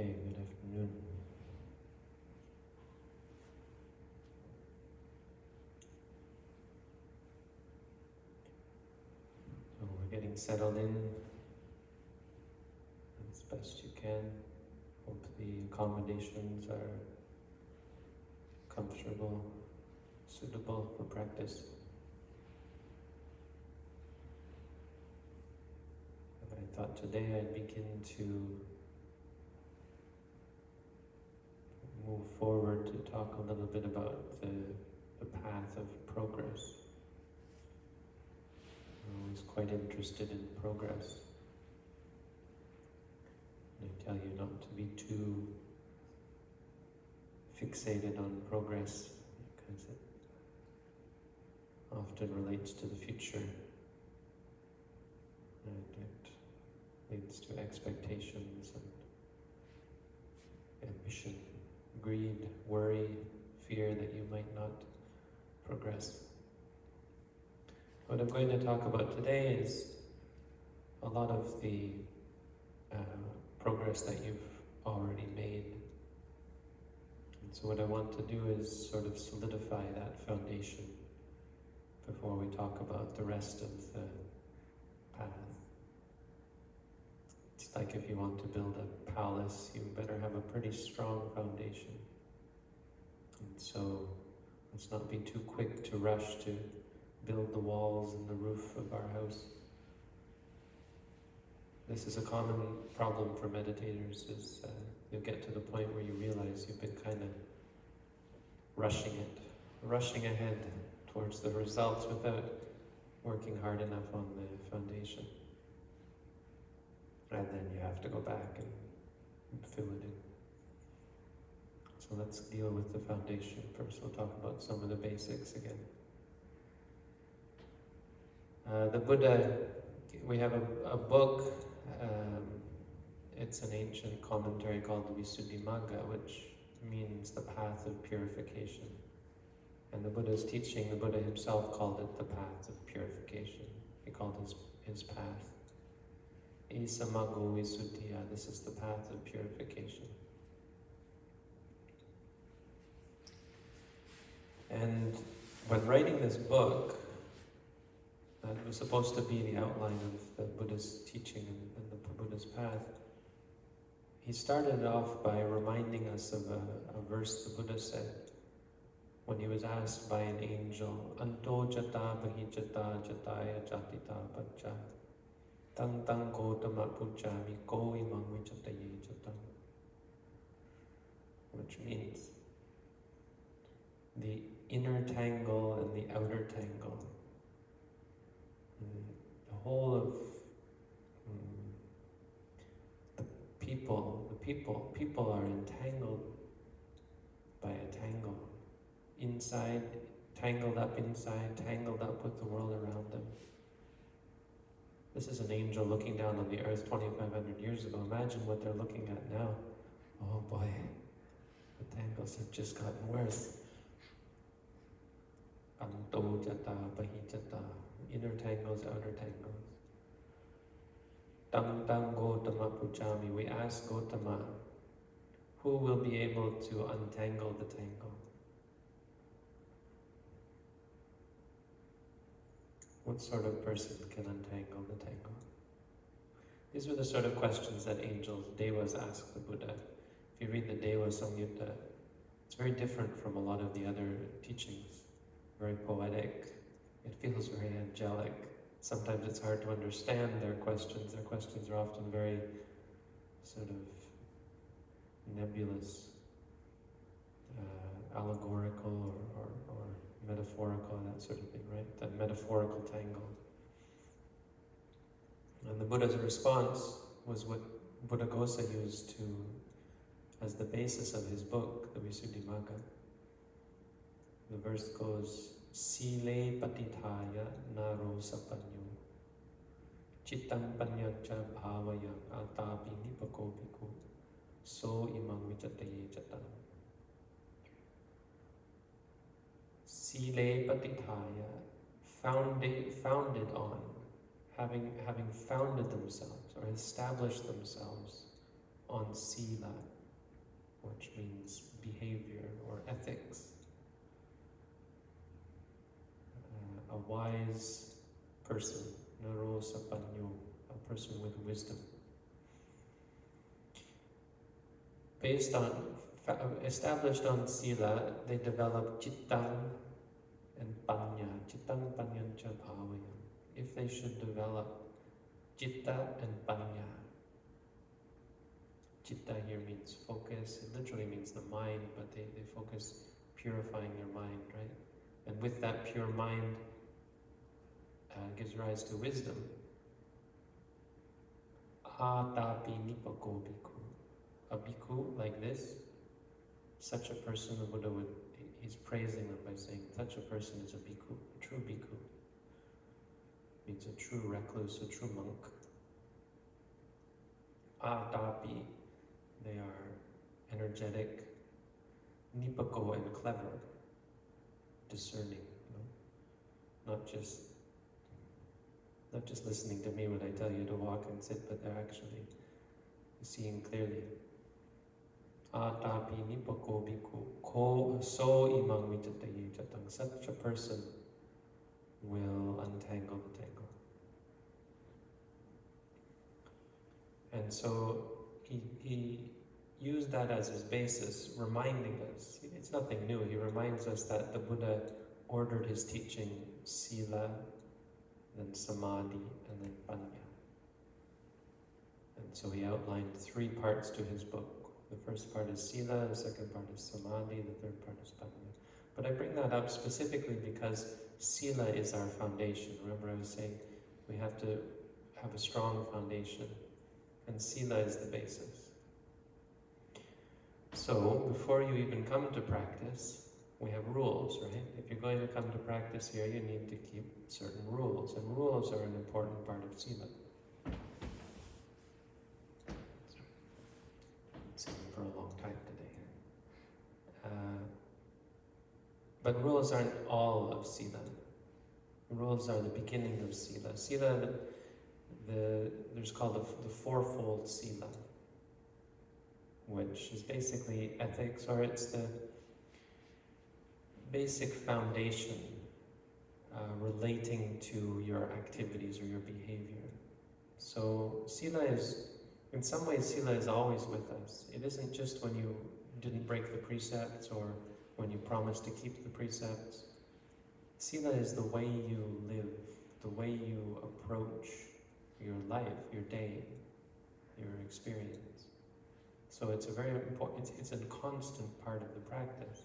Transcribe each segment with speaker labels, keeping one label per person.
Speaker 1: Okay, good afternoon. So we're getting settled in as best you can. Hope the accommodations are comfortable, suitable for practice. And I thought today I'd begin to move forward to talk a little bit about the, the path of progress. I'm always quite interested in progress. And I tell you not to be too fixated on progress because it often relates to the future. And it leads to expectations and ambition greed, worry, fear that you might not progress. What I'm going to talk about today is a lot of the uh, progress that you've already made. And so what I want to do is sort of solidify that foundation before we talk about the rest of the path. It's like if you want to build a palace, you better have a pretty strong foundation. And so let's not be too quick to rush to build the walls and the roof of our house. This is a common problem for meditators is uh, you'll get to the point where you realize you've been kind of rushing it, rushing ahead towards the results without working hard enough on the foundation. And then you have to go back and fill it in. So let's deal with the foundation first. We'll talk about some of the basics again. Uh, the Buddha, we have a, a book, um, it's an ancient commentary called the Visuddhimagga, which means the path of purification. And the Buddha's teaching, the Buddha himself called it the path of purification. He called his, his path Visuddhiya. This is the path of purification. And when writing this book, that was supposed to be the outline of the Buddha's teaching and, the Buddha's path, he started off by reminding us of a, a, verse the Buddha said when he was asked by an angel, Anto jata bahijata jataya jatita bhaja Tang tang gotama puchami ko imang vichataye chatam. Which means the inner tangle and the outer tangle. The whole of um, the people, the people, people are entangled by a tangle. Inside, tangled up inside, tangled up with the world around them. This is an angel looking down on the earth 2,500 years ago. Imagine what they're looking at now. Oh boy, the tangles have just gotten worse. Anto jata, bahijata, inner tangles, outer tangles. Tam tam Gotama Puchami, we ask Gotama, who will be able to untangle the tangle? What sort of person can untangle the tangle? These were the sort of questions that angels, devas, asked the Buddha. If you read the Deva Samyutta, it's very different from a lot of the other teachings. Very poetic. It feels very angelic. Sometimes it's hard to understand their questions. Their questions are often very sort of nebulous, uh, allegorical or, or, or metaphorical and that sort of thing, right? That metaphorical tangle. And the Buddha's response was what Buddhaghosa used to as the basis of his book, the Visuddhimagga. The verse goes, Sile patithaya naro sapanyo Chittam panyacha bhavaya atapi nipako bhikkhu So imam vichataye chatam Sile patithaya, founded, founded on, having, having founded themselves or established themselves on sila, which means behavior or ethics. Uh, a wise person, naro sapanyo, a person with wisdom. Based on, established on sila, they develop chittang and panya. Chittang panyancha bhavaya. If they should develop chitta and panya, Chitta here means focus. It literally means the mind, but they, they focus purifying their mind, right? And with that pure mind uh, gives rise to wisdom. Atapi nipako bhikkhu. A bhikkhu like this, such a person, the Buddha would, he's praising them by saying, such a person is a bhikkhu, a true bhikkhu. Means a true recluse, a true monk. Atapi they are energetic, nipako and clever, discerning, you know? not just not just listening to me when I tell you to walk and sit, but they're actually seeing clearly. Atapi nipako bhikkhu ko so imang vichataye chatang. Such a person will untangle the tangle. And so he, he used that as his basis, reminding us, it's nothing new, he reminds us that the Buddha ordered his teaching sila, then samadhi, and then panya. And so he outlined three parts to his book. The first part is sila, the second part is samadhi, the third part is panya. But I bring that up specifically because sila is our foundation. Remember I was saying we have to have a strong foundation and sila is the basis. So, before you even come to practice, we have rules, right? If you're going to come to practice here, you need to keep certain rules, and rules are an important part of sila. Singing for a long time today. Uh, but rules aren't all of sila. Rules are the beginning of sila. Sila the there's called the, the fourfold sila, which is basically ethics, or it's the basic foundation uh, relating to your activities or your behavior. So sila is, in some ways, sila is always with us. It isn't just when you didn't break the precepts or when you promise to keep the precepts. Sila is the way you live, the way you approach your life, your day, your experience. So it's a very important, it's, it's a constant part of the practice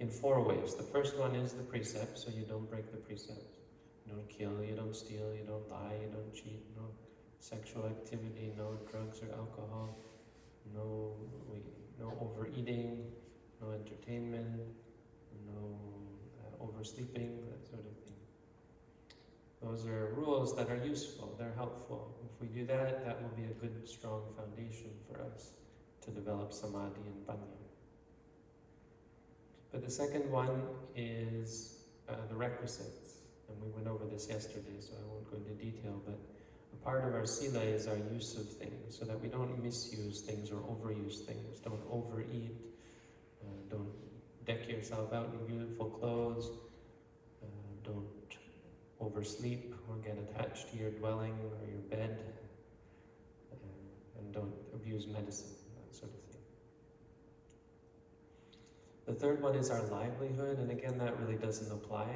Speaker 1: in four ways. The first one is the precept, so you don't break the precepts. You don't kill, you don't steal, you don't lie, you don't cheat, no sexual activity, no drugs or alcohol, no, no overeating, no entertainment, no uh, oversleeping, that sort of thing. those are rules that are useful, they're helpful. If we do that, that will be a good, strong foundation for us to develop samadhi and panya. But the second one is uh, the requisites. And we went over this yesterday, so I won't go into detail, but a part of our sila is our use of things, so that we don't misuse things or overuse things. Don't overeat, don't deck yourself out in beautiful clothes, uh, don't oversleep or get attached to your dwelling or your bed, uh, and don't abuse medicine, that sort of thing. The third one is our livelihood, and again, that really doesn't apply,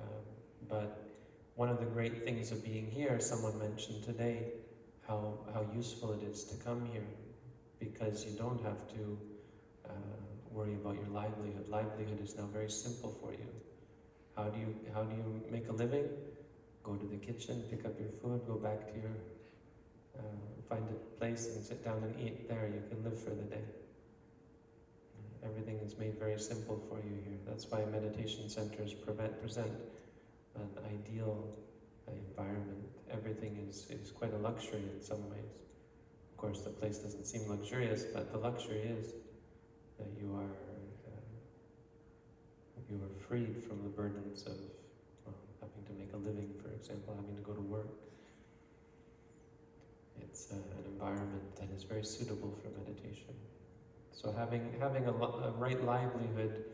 Speaker 1: uh, but one of the great things of being here, someone mentioned today, how, how useful it is to come here, because you don't have to worry about your livelihood. Livelihood is now very simple for you. How do you how do you make a living? Go to the kitchen, pick up your food, go back to your uh, find a place and sit down and eat there. You can live for the day. Everything is made very simple for you here. That's why meditation centers prevent, present an ideal environment. Everything is, is quite a luxury in some ways. Of course, the place doesn't seem luxurious, but the luxury is that you are you are freed from the burdens of well, having to make a living, for example, having to go to work. It's uh, an environment that is very suitable for meditation. So having having a, a right livelihood,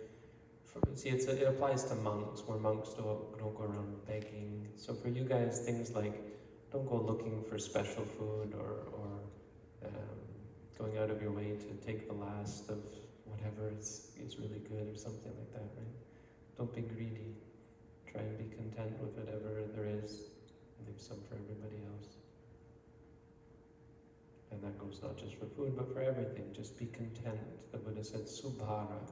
Speaker 1: for, see, a, it applies to monks, where monks don't, don't go around begging. So for you guys, things like don't go looking for special food or, or um, going out of your way to take the last of whatever is, is really good or something like that, right? Don't be greedy. Try and be content with whatever there is. Leave some for everybody else. And that goes not just for food, but for everything. Just be content. The Buddha said, subhara.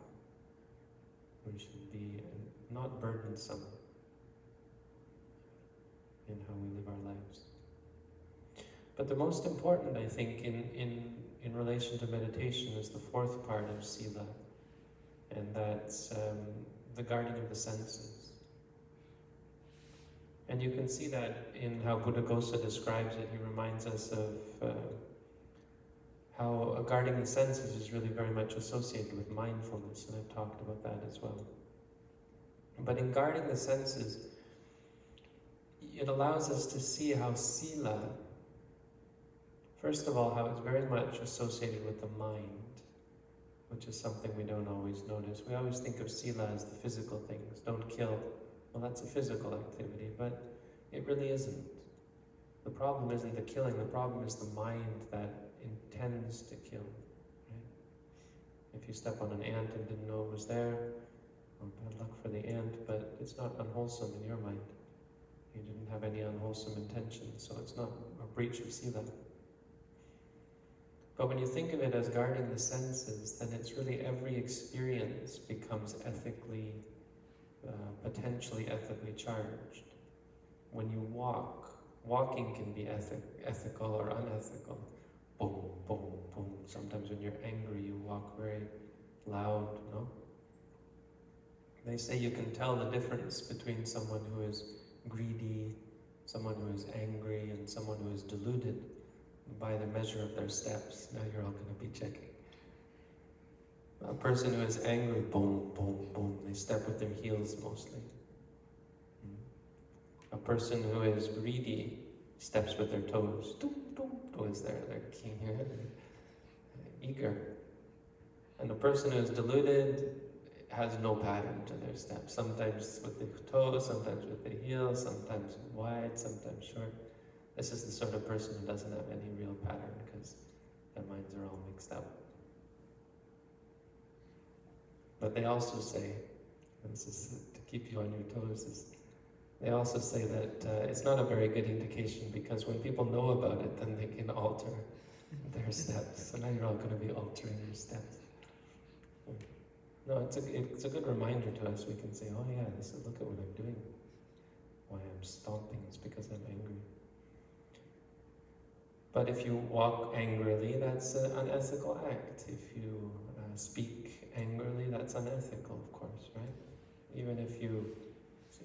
Speaker 1: We should be uh, not burdensome in how we live our lives. But the most important, I think, in, in, in relation to meditation is the fourth part of Sila, and that's um, the guarding of the senses. And you can see that in how Buddhaghosa describes it. He reminds us of uh, how guarding the senses is really very much associated with mindfulness, and I've talked about that as well. But in guarding the senses, it allows us to see how sila, first of all, how it's very much associated with the mind, which is something we don't always notice. We always think of sila as the physical things, don't kill. Well, that's a physical activity, but it really isn't. The problem isn't the killing, the problem is the mind that intends to kill. Right? If you step on an ant and didn't know it was there, well, bad luck for the ant, but it's not unwholesome in your mind. You didn't have any unwholesome intention, so it's not a breach of sila. But when you think of it as guarding the senses, then it's really every experience becomes ethically, uh, potentially ethically charged. When you walk, walking can be ethic, ethical or unethical. Boom, boom, boom. Sometimes when you're angry, you walk very loud, no? They say you can tell the difference between someone who is greedy, someone who is angry, and someone who is deluded by the measure of their steps. Now you're all going to be checking. A person who is angry, boom, boom, boom, they step with their heels mostly. Hmm. A person who is greedy steps with their toes. Doom, doom, there, they're keen here, eager. And a person who is deluded has no pattern to their steps. Sometimes with the toes, sometimes with the heels, sometimes wide, sometimes short. This is the sort of person who doesn't have any real pattern because their minds are all mixed up. But they also say, this is to keep you on your toes, is they also say that uh, it's not a very good indication because when people know about it, then they can alter their steps. So now you're all going to be altering your steps. No, it's a, it's a good reminder to us. We can say, oh yeah, this is, look at what I'm doing. Why I'm stomping is because I'm angry. But if you walk angrily, that's an unethical act. If you uh, speak angrily, that's unethical, of course, right? Even if you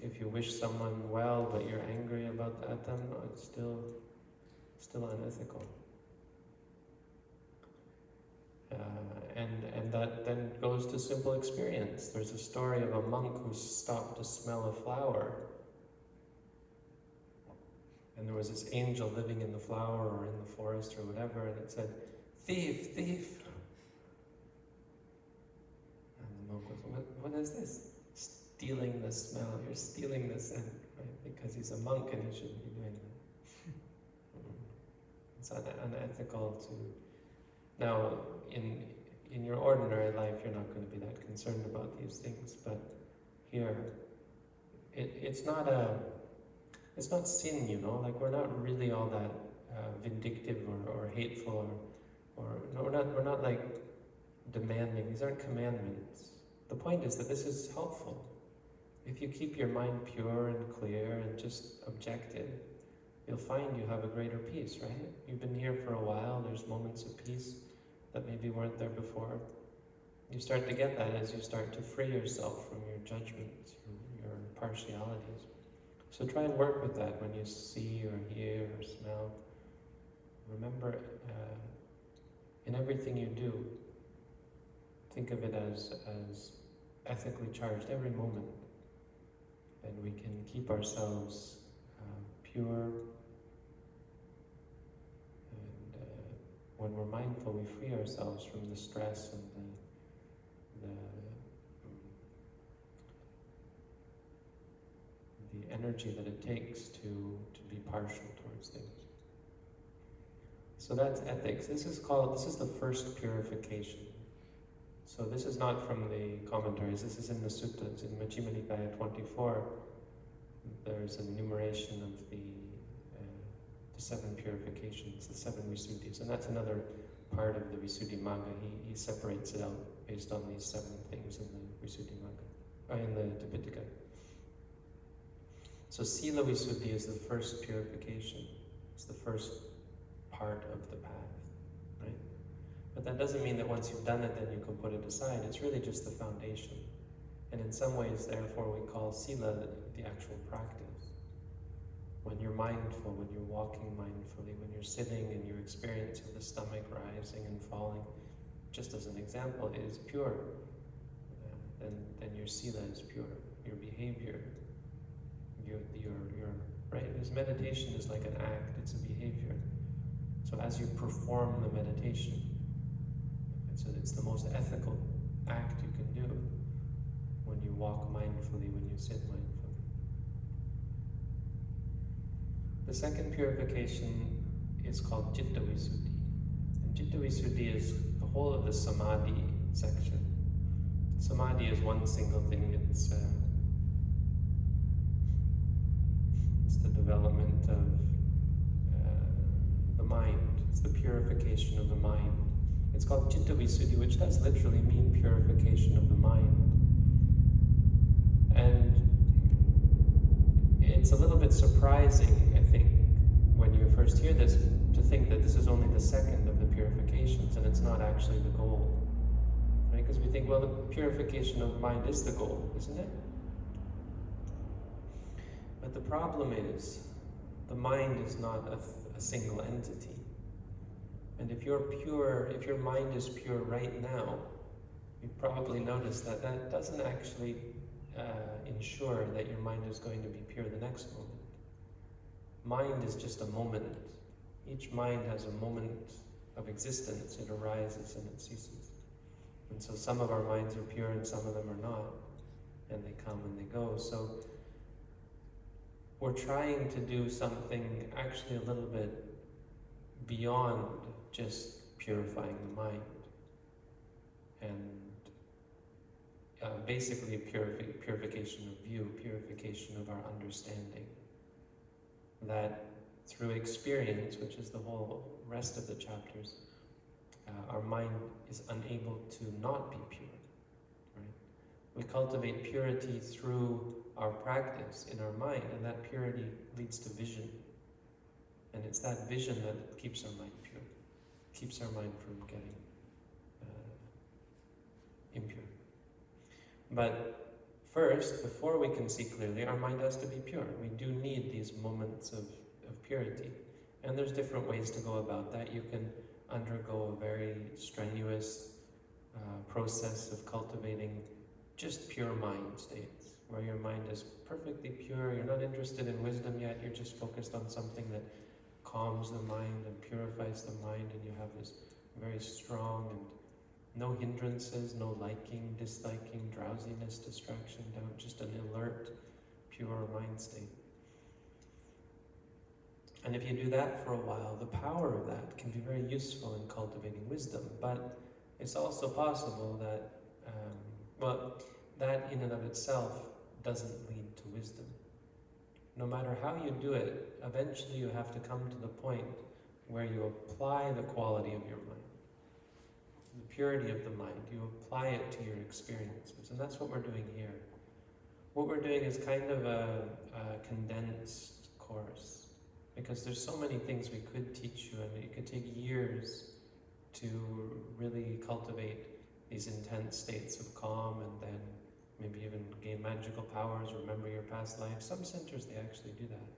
Speaker 1: if you wish someone well, but you're angry about that, then it's still still unethical. Uh, and and that then goes to simple experience. There's a story of a monk who stopped to smell a flower and there was this angel living in the flower or in the forest or whatever, and it said, Thief, thief. And the monk was, What, what is this? Stealing the smell, you're stealing the scent, right? Because he's a monk and he shouldn't be doing that. it's un unethical to. Now, in, in your ordinary life, you're not going to be that concerned about these things, but here, it, it's not a it's not sin, you know, like we're not really all that uh, vindictive or, or hateful or, or no, we're not, we're not like demanding. These aren't commandments. The point is that this is helpful. If you keep your mind pure and clear and just objective, you'll find you have a greater peace, right? You've been here for a while, there's moments of peace that maybe weren't there before. You start to get that as you start to free yourself from your judgments, your partialities. So try and work with that when you see or hear or smell. Remember, uh, in everything you do, think of it as, as ethically charged every moment. And we can keep ourselves uh, pure and uh, when we're mindful, we free ourselves from the stress and the, the, the energy that it takes to, to be partial towards things. So that's ethics. This is called, this is the first purification. So this is not from the commentaries, this is in the suttas, in Majjhima Nikaya 24. There's an enumeration of the, uh, the seven purifications, the seven Visuddhis, and that's another part of the Visuddhimagga. He, he separates it out based on these seven things in the Visuddhimagga, uh, in the Tipitaka. So Sila Visuddhi is the first purification. It's the first part of the path, right? But that doesn't mean that once you've done it, then you can put it aside. It's really just the foundation. And in some ways, therefore, we call Sila the, the actual practice. When you're mindful, when you're walking mindfully, when you're sitting and you're experiencing the stomach rising and falling, just as an example, it is pure. Uh, then, then your Sila is pure. Your behavior, your, your, your, right? Because meditation is like an act, it's a behavior. So as you perform the meditation, it's, a, it's the most ethical act you can do when you walk mindfully, when you sit mindfully. The second purification is called Chitta Visuddhi. And Chitta Visuddhi is the whole of the Samadhi section. Samadhi is one single thing. It's, uh, it's the development of uh, the mind. It's the purification of the mind. It's called Chitta Visuddhi, which does literally mean purification of the mind. And it's a little bit surprising, I think, when you first hear this, to think that this is only the second of the purifications and it's not actually the goal. Right? Because we think, well, the purification of mind is the goal, isn't it? But the problem is, the mind is not a a single entity. And if you're pure, if your mind is pure right now, you've probably noticed that that doesn't actually uh, ensure that your mind is going to be pure the next moment. Mind is just a moment. Each mind has a moment of existence. It arises and it ceases. And so some of our minds are pure and some of them are not. And they come and they go. So we're trying to do something actually a little bit beyond just purifying the mind. And uh, basically purifi purification of view, purification of our understanding. That through experience, which is the whole rest of the chapters, uh, our mind is unable to not be pure. We cultivate purity through our practice in our mind, and that purity leads to vision. And it's that vision that keeps our mind pure, keeps our mind from getting uh, impure. But first, before we can see clearly, our mind has to be pure. We do need these moments of, of purity. And there's different ways to go about that. You can undergo a very strenuous uh, process of cultivating just pure mind states where your mind is perfectly pure, you're not interested in wisdom yet, you're just focused on something that calms the mind and purifies the mind, and you have this very strong and no hindrances, no liking, disliking, drowsiness, distraction, doubt, just an alert, pure mind state. And if you do that for a while, the power of that can be very useful in cultivating wisdom. But it's also possible that, well, that in and of itself doesn't lead to wisdom. No matter how you do it, eventually you have to come to the point where you apply the quality of your mind, the purity of the mind. You apply it to your experiences, and that's what we're doing here. What we're doing is kind of a, a condensed course, because there's so many things we could teach you, and it could take years to really cultivate these intense states of calm and then maybe even gain magical powers, remember your past life. Some centers, they actually do that.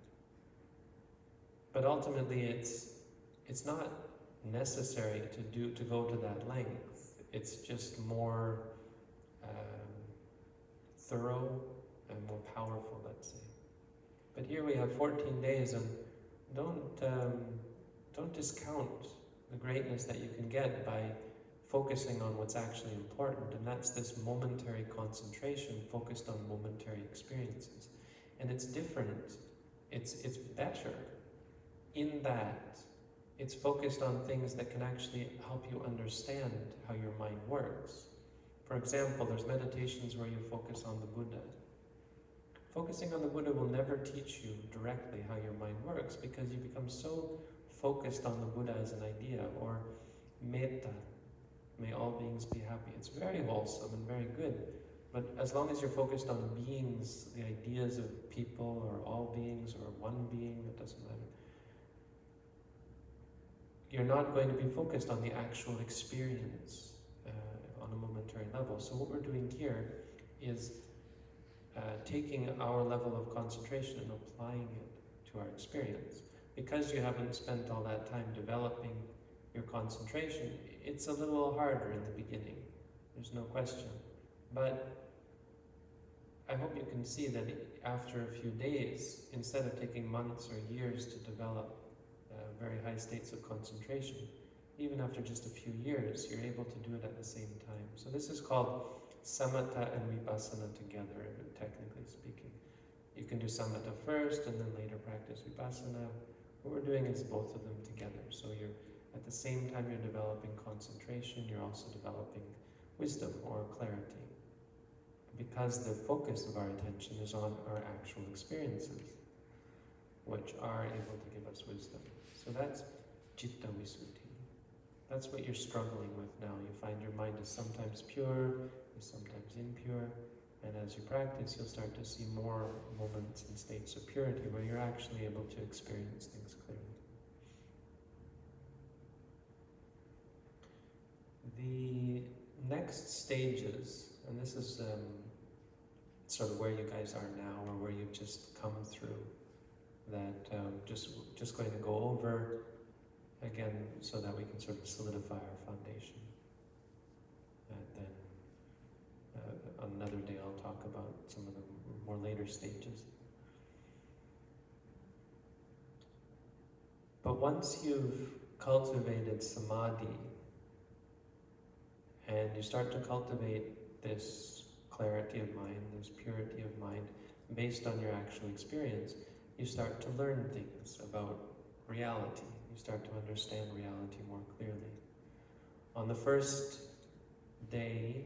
Speaker 1: But ultimately, it's, it's not necessary to, do, to go to that length. It's just more um, thorough and more powerful, let's say. But here we have 14 days, and don't, um, don't discount the greatness that you can get by focusing on what's actually important, and that's this momentary concentration focused on momentary experiences. And it's different, it's, it's better in that it's focused on things that can actually help you understand how your mind works. For example, there's meditations where you focus on the Buddha. Focusing on the Buddha will never teach you directly how your mind works because you become so focused on the Buddha as an idea or metta, may all beings be happy. It's very wholesome and very good. But as long as you're focused on beings, the ideas of people or all beings or one being, it doesn't matter. You're not going to be focused on the actual experience uh, on a momentary level. So what we're doing here is uh, taking our level of concentration and applying it to our experience. Because you haven't spent all that time developing your concentration, it's a little harder in the beginning. There's no question. But I hope you can see that after a few days, instead of taking months or years to develop uh, very high states of concentration, even after just a few years, you're able to do it at the same time. So this is called samatha and vipassana together, technically speaking. You can do samatha first and then later practice vipassana. What we're doing is both of them together. So you're at the same time you're developing concentration, you're also developing wisdom or clarity. Because the focus of our attention is on our actual experiences, which are able to give us wisdom. So that's citta visuddhi. That's what you're struggling with now. You find your mind is sometimes pure, is sometimes impure, and as you practice, you'll start to see more moments and states of purity where you're actually able to experience things clearly. The next stages, and this is um, sort of where you guys are now or where you've just come through, that um, just, just going to go over again so that we can sort of solidify our foundation. And then uh, on another day I'll talk about some of the more later stages. But once you've cultivated samadhi, and you start to cultivate this clarity of mind, this purity of mind, based on your actual experience, you start to learn things about reality. You start to understand reality more clearly. On the first day,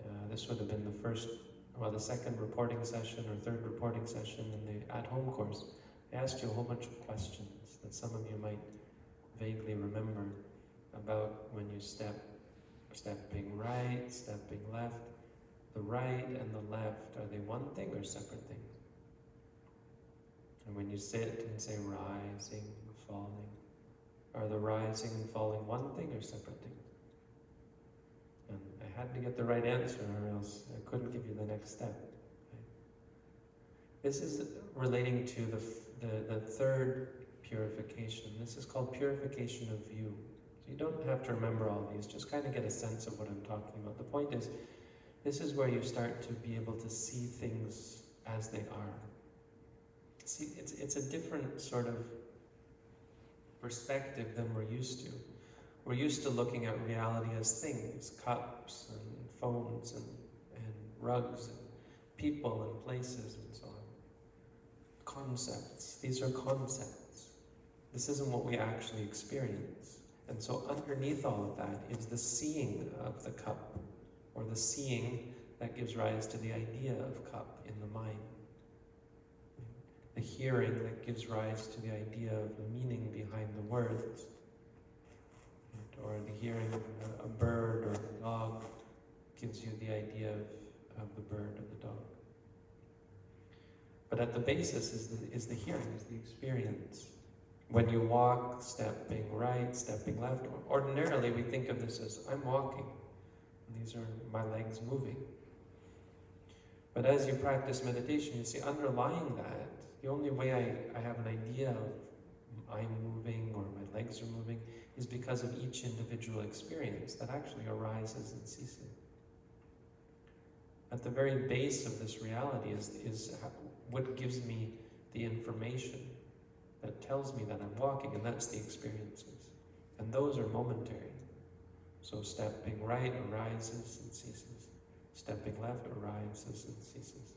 Speaker 1: uh, this would have been the first, well, the second reporting session or third reporting session in the at-home course, I asked you a whole bunch of questions that some of you might vaguely remember about when you step stepping right, stepping left. The right and the left, are they one thing or separate things? And when you sit and say rising, falling, are the rising and falling one thing or separate things? And I had to get the right answer or else I couldn't give you the next step. This is relating to the, the, the third purification. This is called purification of view. So you don't have to remember all these, just kind of get a sense of what I'm talking about. The point is, this is where you start to be able to see things as they are. See, it's, it's a different sort of perspective than we're used to. We're used to looking at reality as things, cups and phones and, and rugs and people and places and so on. Concepts. These are concepts. This isn't what we actually experience. And so underneath all of that is the seeing of the cup, or the seeing that gives rise to the idea of cup in the mind. The hearing that gives rise to the idea of the meaning behind the words. Or the hearing of a bird or a dog gives you the idea of, of the bird or the dog. But at the basis is the, is the hearing, is the experience. When you walk, stepping right, stepping left, ordinarily we think of this as I'm walking. These are my legs moving. But as you practice meditation, you see underlying that, the only way I, I have an idea of I'm moving or my legs are moving is because of each individual experience that actually arises and ceases. At the very base of this reality is, is what gives me the information that tells me that I'm walking, and that's the experiences. And those are momentary. So stepping right arises and ceases. Stepping left arises and ceases.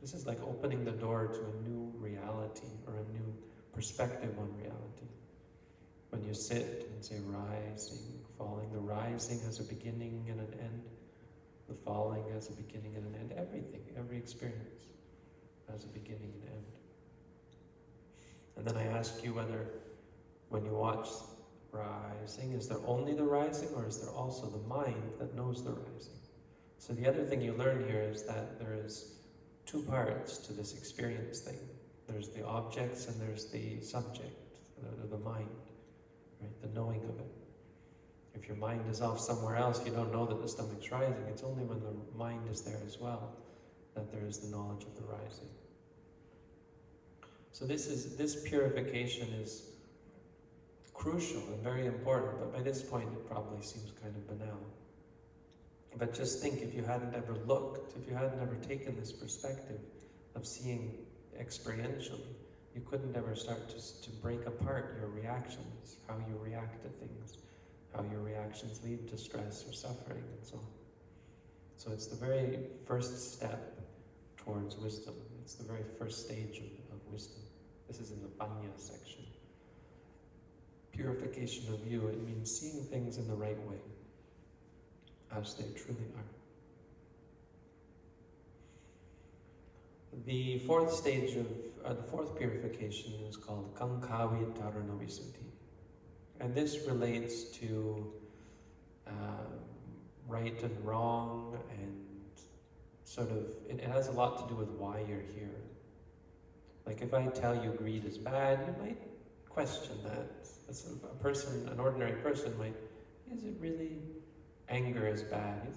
Speaker 1: This is like opening the door to a new reality or a new perspective on reality. When you sit and say rising, falling, the rising has a beginning and an end. The falling has a beginning and an end. Everything, every experience has a beginning and end. And then I ask you whether when you watch rising, is there only the rising or is there also the mind that knows the rising? So the other thing you learn here is that there is two parts to this experience thing. There's the objects and there's the subject, the, the mind, right? The knowing of it. If your mind is off somewhere else, you don't know that the stomach's rising. It's only when the mind is there as well that there is the knowledge of the rising. So this is this purification is crucial and very important, but by this point it probably seems kind of banal. But just think if you hadn't ever looked, if you hadn't ever taken this perspective of seeing experientially, you couldn't ever start to, to break apart your reactions, how you react to things, how your reactions lead to stress or suffering and so on. So it's the very first step towards wisdom. It's the very first stage of, of wisdom. This is in the Panya section. Purification of view, it means seeing things in the right way as they truly are. The fourth stage of, uh, the fourth purification is called Kankhavi Dharanavisuddhi. And this relates to uh, right and wrong and sort of, it has a lot to do with why you're here. Like if I tell you greed is bad, you might question that. A person, an ordinary person might, is it really anger is bad.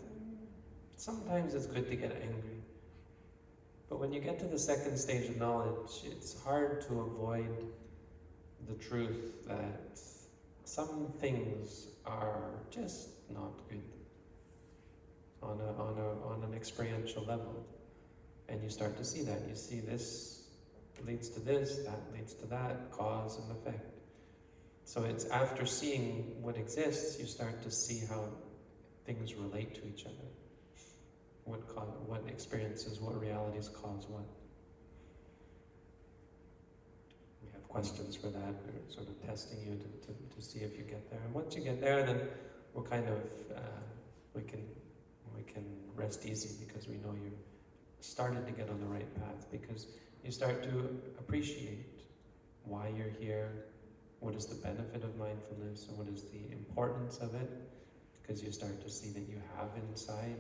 Speaker 1: Sometimes it's good to get angry. But when you get to the second stage of knowledge, it's hard to avoid the truth that some things are just not good on, a, on, a, on an experiential level. And you start to see that. You see this leads to this, that leads to that, cause and effect. So it's after seeing what exists, you start to see how things relate to each other. What, cause, what experiences, what realities cause what. We have questions for that. We're sort of testing you to, to, to see if you get there. And once you get there, then we're kind of, uh, we can we can rest easy because we know you started to get on the right path because you start to appreciate why you're here, what is the benefit of mindfulness, and what is the importance of it because you start to see that you have inside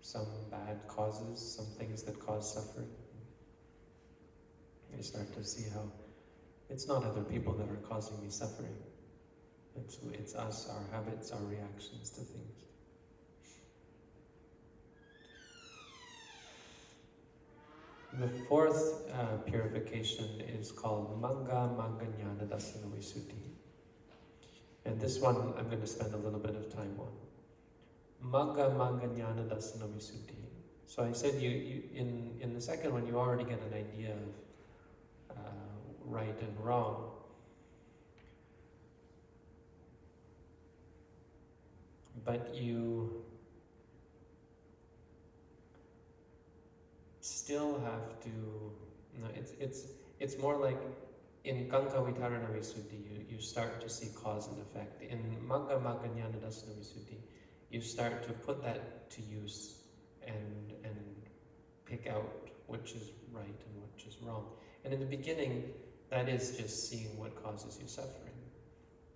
Speaker 1: some bad causes, some things that cause suffering. You start to see how it's not other people that are causing me suffering. It's, it's us, our habits, our reactions to things. The fourth uh, purification is called Jnana Dassana Visuddhi. And this one I'm going to spend a little bit of time on. Jnana Dassana Visuddhi. So I said you, you in, in the second one you already get an idea of uh, right and wrong. But you still have to, it's, it's, it's more like in Kankha Vitarana Visuddhi, you, you start to see cause and effect. In Magga Magga Jnana Visuddhi, you start to put that to use and, and pick out which is right and which is wrong. And in the beginning, that is just seeing what causes you suffering.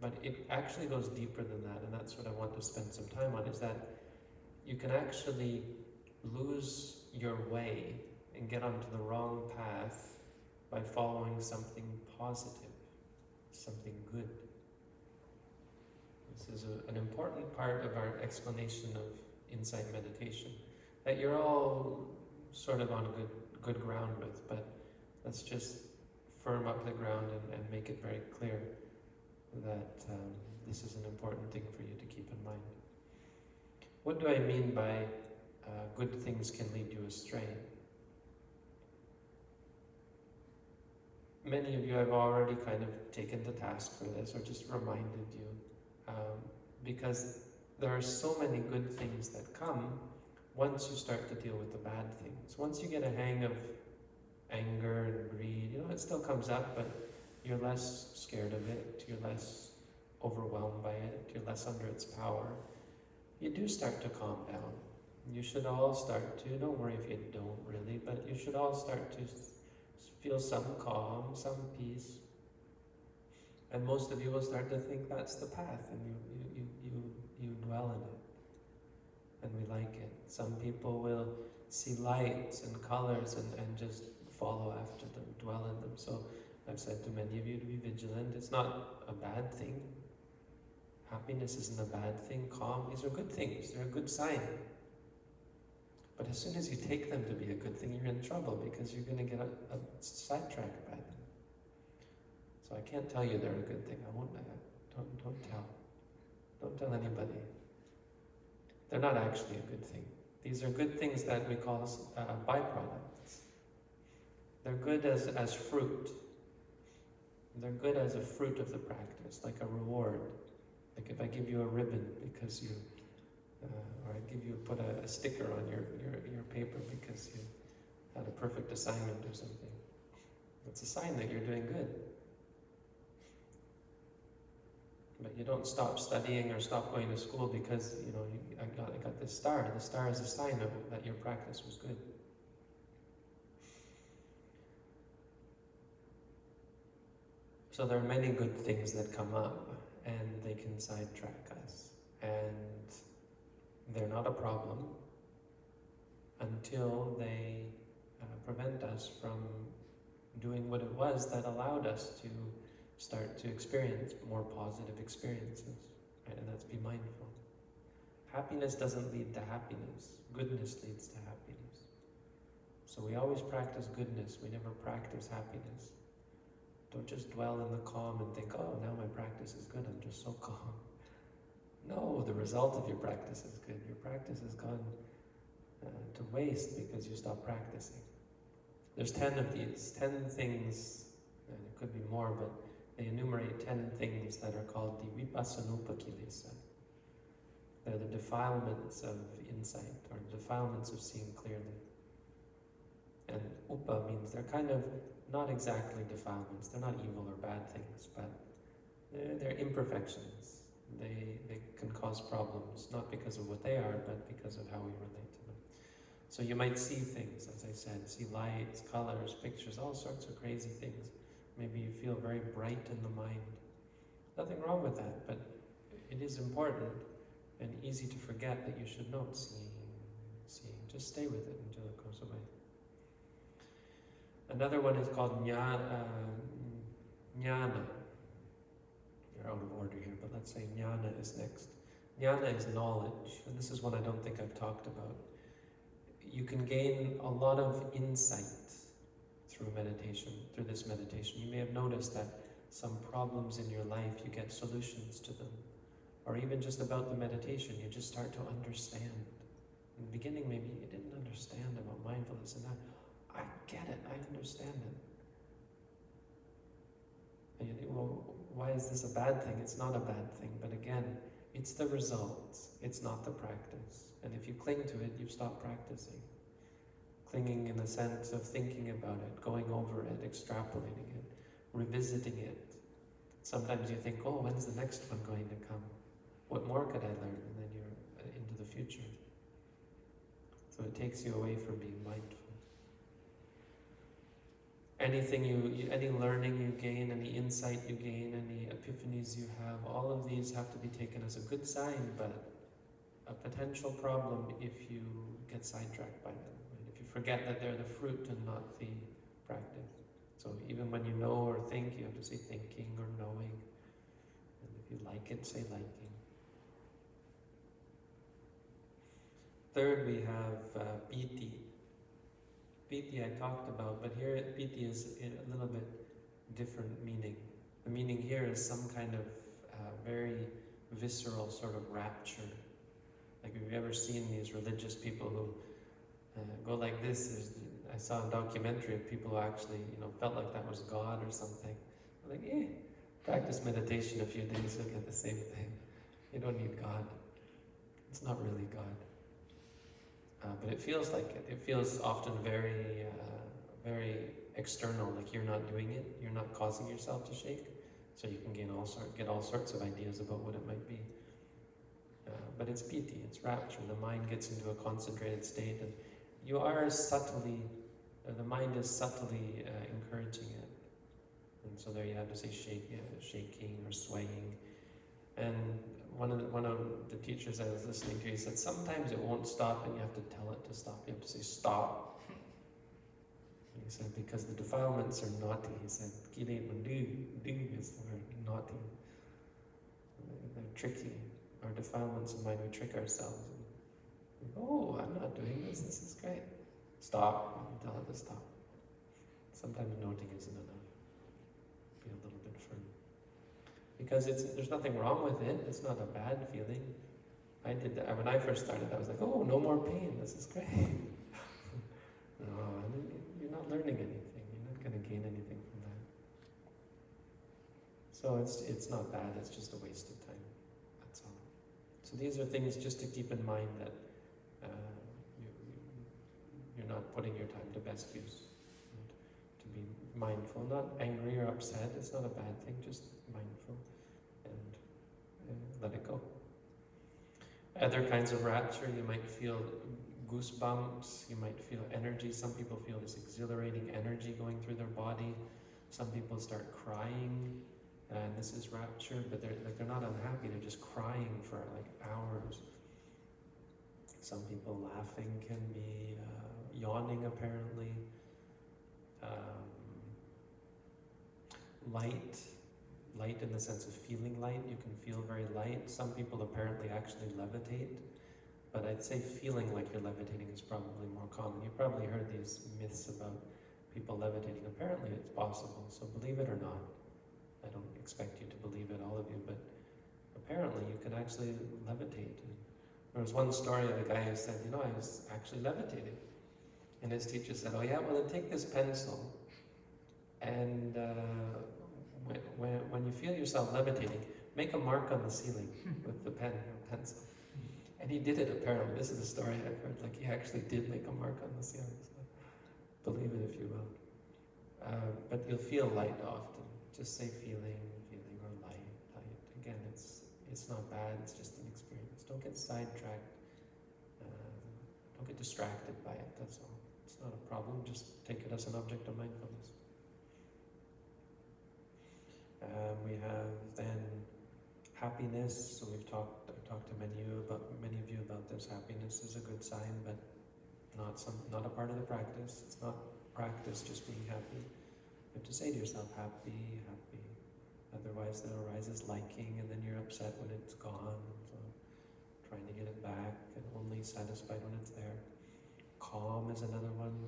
Speaker 1: But it actually goes deeper than that, and that's what I want to spend some time on, is that you can actually lose your way and get onto the wrong path by following something positive, something good. This is a, an important part of our explanation of insight meditation that you're all sort of on good good ground with, but let's just firm up the ground and, and make it very clear that um, this is an important thing for you to keep in mind. What do I mean by uh, good things can lead you astray? Many of you I've already kind of taken the task for this or just reminded you um, because there are so many good things that come once you start to deal with the bad things. Once you get a hang of anger and greed, you know, it still comes up, but you're less scared of it, you're less overwhelmed by it, you're less under its power. You do start to calm down. You should all start to, don't worry if you don't really, but you should all start to feel some calm, some peace. And most of you will start to think that's the path and you, you, you, you, dwell in it. And we like it. Some people will see lights and colors and, and just follow after them, dwell in them. So I've said to many of you to be vigilant. It's not a bad thing. Happiness isn't a bad thing. Calm, these are good things. They're a good sign. But as soon as you take them to be a good thing, you're in trouble because you're going to get a, a sidetracked by them. So I can't tell you they're a good thing. I won't. Uh, don't don't tell. Don't tell anybody. They're not actually a good thing. These are good things that we call uh, byproducts. They're good as as fruit. They're good as a fruit of the practice, like a reward. Like if I give you a ribbon because you uh, or I give you put a, a, sticker on your, your, your paper because you had a perfect assignment or something. It's a sign that you're doing good. But you don't stop studying or stop going to school because you know you, I got I got this star. The star is a sign of that your practice was good. So there are many good things that come up, and they can sidetrack us. And they're not a problem until they uh, prevent us from doing what it was that allowed us to start to experience more positive experiences. Right? And that's be mindful. Happiness doesn't lead to happiness. Goodness leads to happiness. So we always practice goodness. We never practice happiness. Don't just dwell in the calm and think, oh, now my practice is good. I'm just so calm. No, the result of your practice is good. Your practice has gone uh, to waste because you stopped practicing. There's 10 of these, 10 things, and it could be more, but they enumerate 10 things that are called the vipassanupakilesa. They're the defilements of insight, or defilements of seeing clearly. And upa means they're kind of not exactly defilements. They're not evil or bad things, but they're, they're imperfections they, they can cause problems, not because of what they are, but because of how we relate to them. So you might see things, as I said, see lights, colors, pictures, all sorts of crazy things. Maybe you feel very bright in the mind. Nothing wrong with that, but it is important and easy to forget that you should not see. seeing. Just stay with it until it goes away. Another one is called. Uh, jnana are out of order here, but let's say jnana is next. Jnana is knowledge, and this is one I don't think I've talked about. You can gain a lot of insight through meditation, through this meditation. You may have noticed that some problems in your life, you get solutions to them. Or even just about the meditation, you just start to understand. In the beginning, maybe you didn't understand about mindfulness, and now I get it, I understand it. And you think, well, why is this a bad thing? It's not a bad thing, but again, it's the result, it's not the practice. And if you cling to it, you've stopped practicing. Clinging in the sense of thinking about it, going over it, extrapolating it, revisiting it. Sometimes you think, oh, when's the next one going to come? What more could I learn? And then you're uh, into the future. So it takes you away from being mindful anything you, any learning you gain, any insight you gain, any epiphanies you have, all of these have to be taken as a good sign, but a potential problem if you get sidetracked by them. Right? If you forget that they're the fruit and not the practice. So even when you know or think, you have to say thinking or knowing. And if you like it, say liking. Third, we have uh, Piti I talked about, but here piti is a little bit different meaning. The meaning here is some kind of uh, very visceral sort of rapture. Like, have you ever seen these religious people who uh, go like this? There's, I saw a documentary of people who actually, you know, felt like that was God or something. I'm like, eh, practice meditation a few days, you'll get the same thing. You don't need God. It's not really God. Uh, but it feels like it. It feels often very, uh, very external, like you're not doing it, you're not causing yourself to shake. So you can gain all sort, get all sorts of ideas about what it might be. Uh, but it's piti, it's rapture. The mind gets into a concentrated state, and you are subtly, uh, the mind is subtly uh, encouraging it. And so there you have to say shake, shaking or swaying. And one of the, one of the teachers I was listening to, he said sometimes it won't stop, and you have to tell it to stop. You have to say stop. He said because the defilements are naughty. He said do do is the word naughty. They're tricky. Our defilements of mind, we trick ourselves. oh, I'm not doing this. This is great. Stop. Tell it to stop. Sometimes noting isn't enough. Be a little bit firm. Because it's there's nothing wrong with it. It's not a bad feeling. I did that when I first started. I was like, oh, no more pain. This is great. no, you're not learning anything. You're not going to gain anything from that. So it's it's not bad. It's just a waste of time. That's all. So these are things just to keep in mind that uh, you, you're not putting your time to best use. To be mindful, not angry or upset. It's not a bad thing. Just mindful let it go. Other kinds of rapture, you might feel goosebumps, you might feel energy. Some people feel this exhilarating energy going through their body. Some people start crying, and this is rapture, but they're like they're not unhappy, they're just crying for like hours. Some people laughing can be uh, yawning apparently. Um, light, light in the sense of feeling light. You can feel very light. Some people apparently actually levitate. But I'd say feeling like you're levitating is probably more common. You've probably heard these myths about people levitating. Apparently it's possible, so believe it or not. I don't expect you to believe it, all of you, but apparently you can actually levitate. There was one story of a guy who said, you know, I was actually levitating. And his teacher said, oh yeah, well then take this pencil and uh, when, when, when you feel yourself levitating, make a mark on the ceiling with the pen or pencil. And he did it apparently. This is a story I've heard. Like he actually did make a mark on the ceiling. So believe it if you will. Uh, but you'll feel light often. Just say feeling, feeling, or light, light. Again, it's it's not bad. It's just an experience. Don't get sidetracked. Uh, don't get distracted by it. That's all. It's not a problem. Just take it as an object of mindfulness. Um, we have then happiness. So we've talked I've talked to many of you about many of you about this. Happiness is a good sign, but not some not a part of the practice. It's not practice just being happy. You have to say to yourself, happy, happy. Otherwise there arises liking and then you're upset when it's gone. So trying to get it back and only satisfied when it's there. Calm is another one.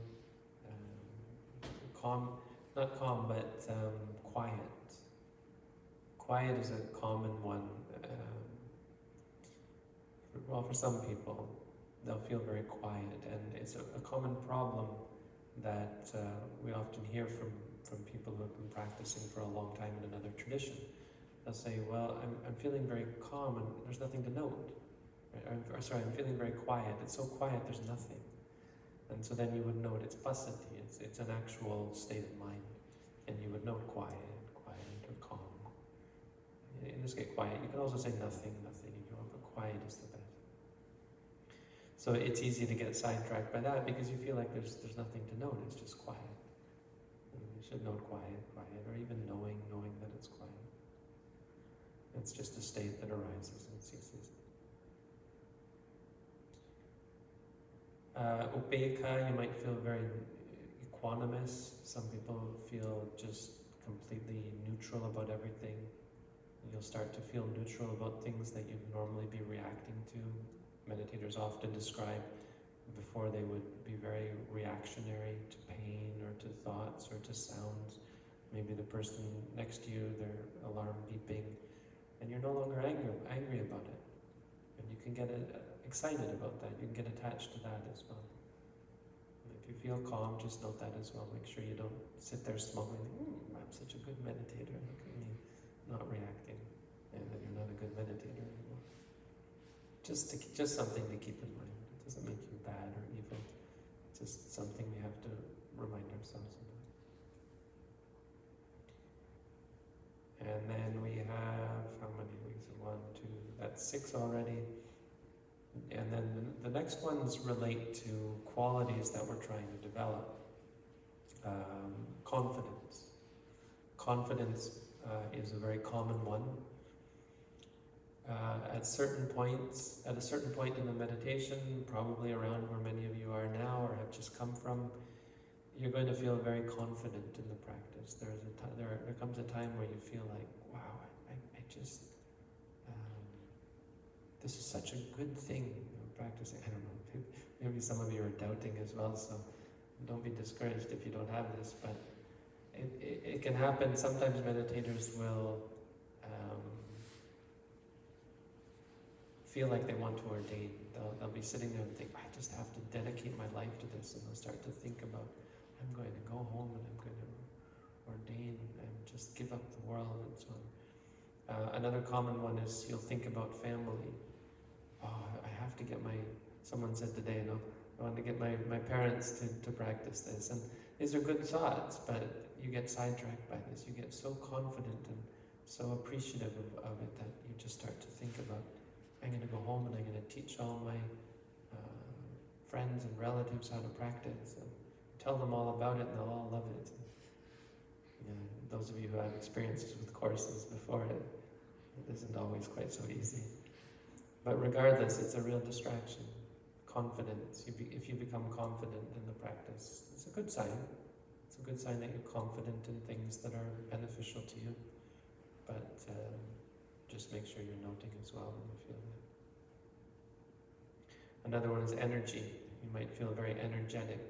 Speaker 1: Um, calm, not calm, but um, quiet Quiet is a common one. Um, well, for some people, they'll feel very quiet, and it's a, a common problem that uh, we often hear from, from people who have been practicing for a long time in another tradition. They'll say, well, I'm, I'm feeling very calm and there's nothing to note. I'm, or sorry, I'm feeling very quiet. It's so quiet, there's nothing. And so then you would note it's passaddhi, it's, it's an actual state of mind. And you would note quiet just get quiet. You can also say nothing, nothing if you want, but quiet is the best. So it's easy to get sidetracked by that because you feel like there's there's nothing to note. It's just quiet. you should note quiet, quiet, or even knowing, knowing that it's quiet. It's just a state that arises and ceases. Uh, upekkha, you might feel very equanimous. Some people feel just completely neutral about everything. You'll start to feel neutral about things that you'd normally be reacting to. Meditators often describe before they would be very reactionary to pain or to thoughts or to sounds. Maybe the person next to you, their alarm beeping, and you're no longer angry, angry about it. And you can get uh, excited about that. You can get attached to that as well. If you feel calm, just note that as well. Make sure you don't sit there smuggling, mm, I'm such a good meditator, look at me not reacting, and then you're not good meditator anymore. Just to, just something to keep in mind. It doesn't make you bad or evil. It's just something we have to remind ourselves about. And then we have how many weeks? One, two, that's six already. And then the, the next ones relate to qualities that we're trying to develop. Um, confidence. Confidence uh, is a very common one. Uh, at certain points, at a certain point in the meditation, probably around where many of you are now or have just come from, you're going to feel very confident in the practice. There's a there, there comes a time where you feel like, wow, I, I just, um, this is such a good thing, you know, practicing. I don't know, maybe some of you are doubting as well, so don't be discouraged if you don't have this, but it, it, it can happen. Sometimes meditators will feel like they want to ordain. They'll, they'll be sitting there and think, I just have to dedicate my life to this, and they'll start to think about, I'm going to go home and I'm going to ordain and just give up the world and so on. Uh, another common one is you'll think about family. Oh, I have to get my, someone said today, you know, I want to get my, my parents to, to practice this. And these are good thoughts, but you get sidetracked by this. You get so confident and so appreciative of, of it that you just start to think about, I'm going to go home and I'm going to teach all my uh, friends and relatives how to practice and tell them all about it and they'll all love it. Those of you who have experiences with courses before, it, it isn't always quite so easy. But regardless, it's a real distraction confidence. You be, if you become confident in the practice, it's a good sign. It's a good sign that you're confident in things that are beneficial to you. But um, just make sure you're noting as well when you feel that. Another one is energy. You might feel very energetic.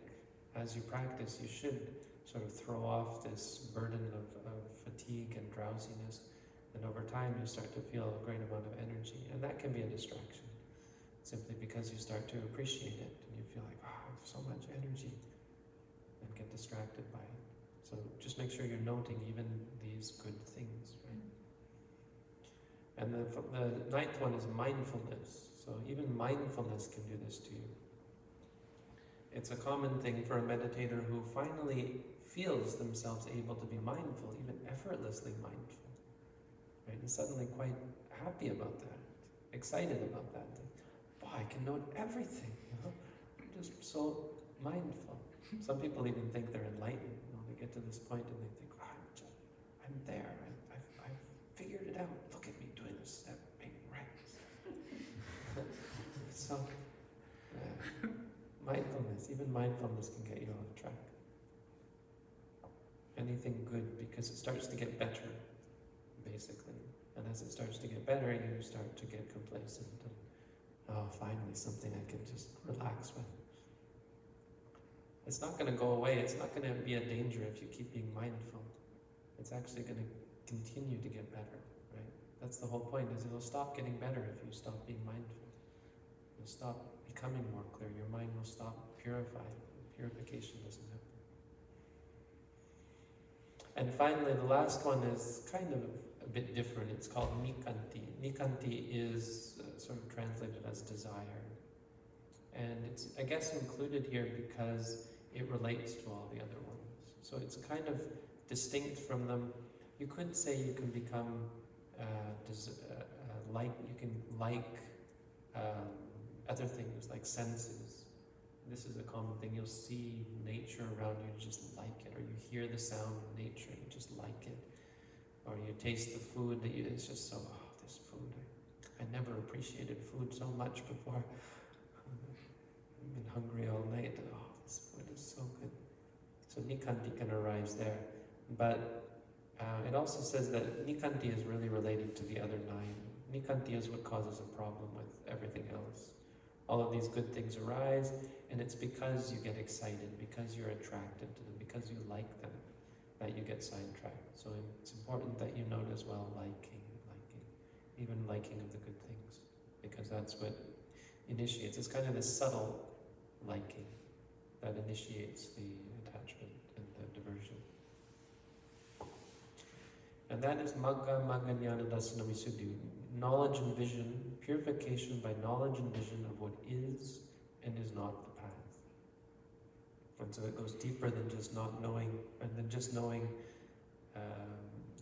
Speaker 1: As you practice, you should sort of throw off this burden of, of fatigue and drowsiness. And over time, you start to feel a great amount of energy. And that can be a distraction simply because you start to appreciate it and you feel like, oh, I have so much energy and get distracted by it. So just make sure you're noting even these good things, right? And the, the ninth one is mindfulness. So even mindfulness can do this to you. It's a common thing for a meditator who finally feels themselves able to be mindful, even effortlessly mindful, right? And suddenly quite happy about that, excited about that. Wow, I can note everything, you know. I'm just so mindful. Some people even think they're enlightened. You know, they get to this point and they think, oh, I'm just, I'm there. I, I've, I've figured it out. Look at me doing this step, being right. so, yeah. mindfulness, even mindfulness can get you off track. Anything good because it starts to get better, basically. And as it starts to get better, you start to get complacent and oh, finally something I can just relax with. It's not going to go away. It's not going to be a danger if you keep being mindful. It's actually going to continue to get better, right? That's the whole point, is it'll stop getting better if you stop being mindful. You'll stop becoming more clear. Your mind will stop purifying. Purification doesn't happen. And finally, the last one is kind of a bit different. It's called Nikanti. Nikanti is uh, sort of translated as desire. And it's, I guess, included here because it relates to all the other ones. So it's kind of distinct from them. You could say you can become uh, uh, uh, like, you can like um, other things like senses. This is a common thing. You'll see nature around you, you just like it, or you hear the sound of nature, you just like it or you taste the food that you, it's just so, oh, this food, I, I never appreciated food so much before. I've been hungry all night, oh, this food is so good. So Nikanti can arise there. But uh, it also says that Nikanti is really related to the other nine. Nikanti is what causes a problem with everything else. All of these good things arise, and it's because you get excited, because you're attracted to them, because you like them that you get sidetracked. So it's important that you note as well liking, liking, even liking of the good things, because that's what initiates. It's kind of this subtle liking. that initiates the attachment and the diversion. And that is Magga Magga Jnana Dassana Visuddhi, knowledge and vision, purification by knowledge and vision of what is and is not the path. And so it goes deeper than just not knowing, and than just knowing um,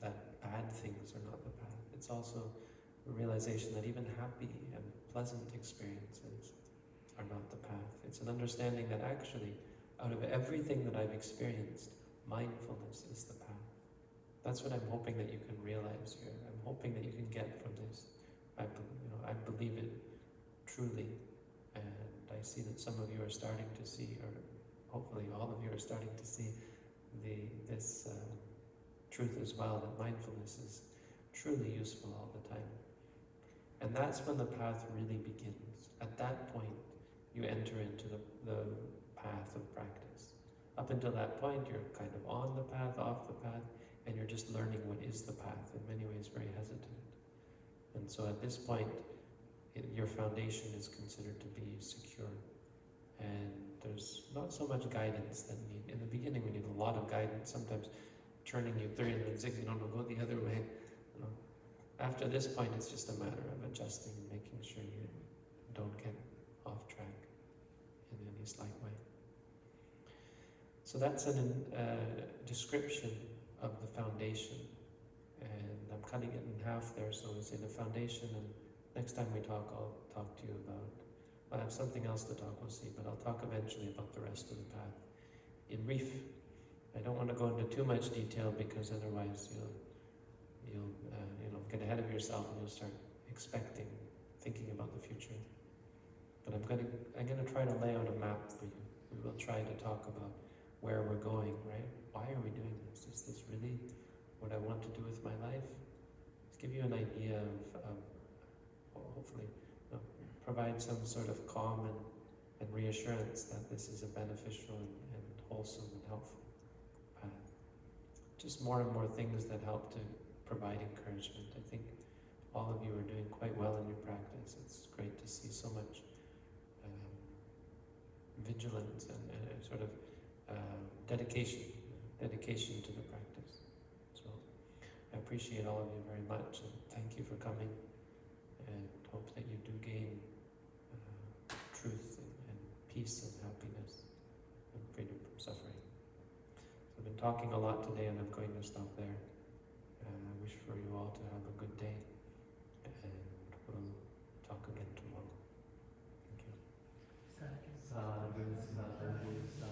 Speaker 1: that bad things are not the path. It's also a realization that even happy and pleasant experiences are not the path. It's an understanding that actually, out of everything that I've experienced, mindfulness is the path. That's what I'm hoping that you can realize here. Hoping that you can get from this. I, you know, I believe it truly, and I see that some of you are starting to see, or hopefully all of you are starting to see the this um, truth as well. That mindfulness is truly useful all the time, and that's when the path really begins. At that point, you enter into the, the path of practice. Up until that point, you're kind of on the path, off the path, and you're just learning what is the path, in many ways very hesitant. And so at this point, it, your foundation is considered to be secure. And there's not so much guidance that need. In the beginning, we need a lot of guidance, sometimes turning you 360, no, no, go the other way. You know. After this point, it's just a matter of adjusting and making sure you don't get off track in any slight way. So that's a uh, description of the foundation. And I'm cutting it in half there, so it's in the foundation, and next time we talk, I'll talk to you about, I have something else to talk, we'll see, but I'll talk eventually about the rest of the path. In brief, I don't want to go into too much detail because otherwise you'll, you'll uh, you know, get ahead of yourself and you'll start expecting, thinking about the future. But I'm going to, I'm going to try to lay out a map for you. We will try to talk about where we're going, right? Why are we doing this? Is this really what I want to do with my life? Let's give you an idea of, of hopefully, you know, provide some sort of calm and, and reassurance that this is a beneficial and, and wholesome and helpful path. Just more and more things that help to provide encouragement. I think all of you are doing quite well in your practice. It's great to see so much um, vigilance and, and sort of uh, dedication, dedication to the practice. I appreciate all of you very much and thank you for coming and hope that you do gain uh, truth and, and, peace and happiness and freedom from suffering. So I've been talking a lot today and I'm going to stop there. And I wish for you all to have a good day and we'll talk again tomorrow. Thank you. Sadhu, sadhu, sadhu,